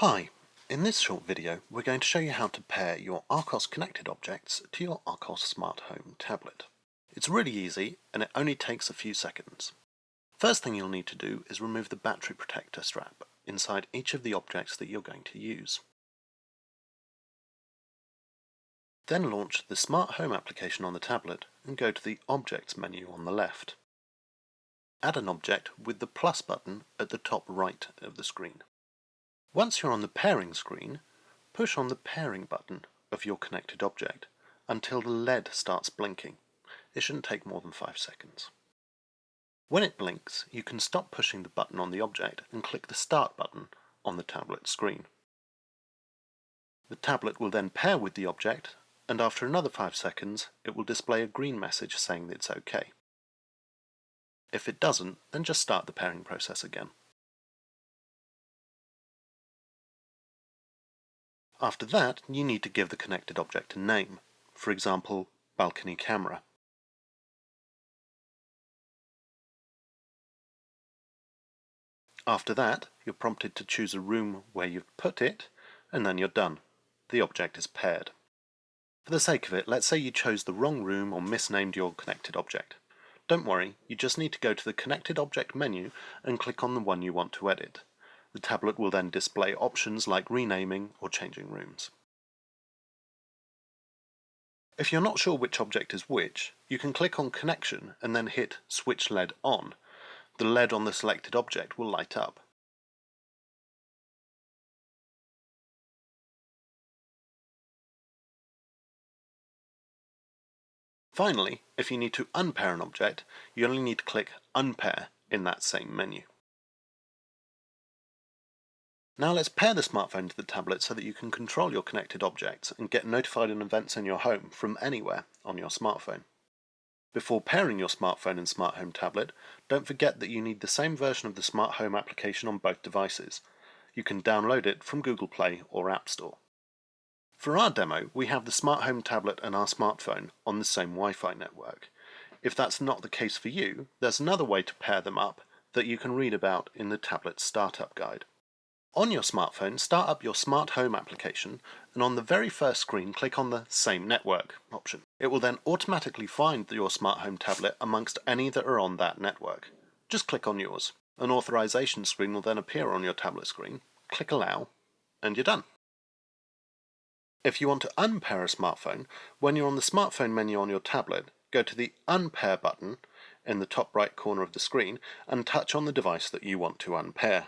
Hi, in this short video we're going to show you how to pair your Archos connected objects to your Archos Smart Home tablet. It's really easy and it only takes a few seconds. First thing you'll need to do is remove the battery protector strap inside each of the objects that you're going to use. Then launch the Smart Home application on the tablet and go to the Objects menu on the left. Add an object with the plus button at the top right of the screen. Once you're on the pairing screen, push on the pairing button of your connected object until the LED starts blinking. It shouldn't take more than 5 seconds. When it blinks, you can stop pushing the button on the object and click the Start button on the tablet screen. The tablet will then pair with the object and after another 5 seconds it will display a green message saying that it's OK. If it doesn't, then just start the pairing process again. After that, you need to give the connected object a name, for example, balcony camera. After that, you're prompted to choose a room where you've put it, and then you're done. The object is paired. For the sake of it, let's say you chose the wrong room or misnamed your connected object. Don't worry, you just need to go to the Connected Object menu and click on the one you want to edit. The tablet will then display options like renaming or changing rooms. If you're not sure which object is which, you can click on Connection and then hit Switch LED on. The LED on the selected object will light up. Finally, if you need to unpair an object, you only need to click Unpair in that same menu. Now let's pair the smartphone to the tablet so that you can control your connected objects and get notified on events in your home from anywhere on your smartphone. Before pairing your smartphone and smart home tablet, don't forget that you need the same version of the smart home application on both devices. You can download it from Google Play or App Store. For our demo, we have the smart home tablet and our smartphone on the same Wi-Fi network. If that's not the case for you, there's another way to pair them up that you can read about in the tablet startup guide. On your smartphone, start up your smart home application and on the very first screen click on the Same Network option. It will then automatically find your smart home tablet amongst any that are on that network. Just click on yours. An authorization screen will then appear on your tablet screen. Click Allow and you're done. If you want to unpair a smartphone, when you're on the smartphone menu on your tablet, go to the Unpair button in the top right corner of the screen and touch on the device that you want to unpair.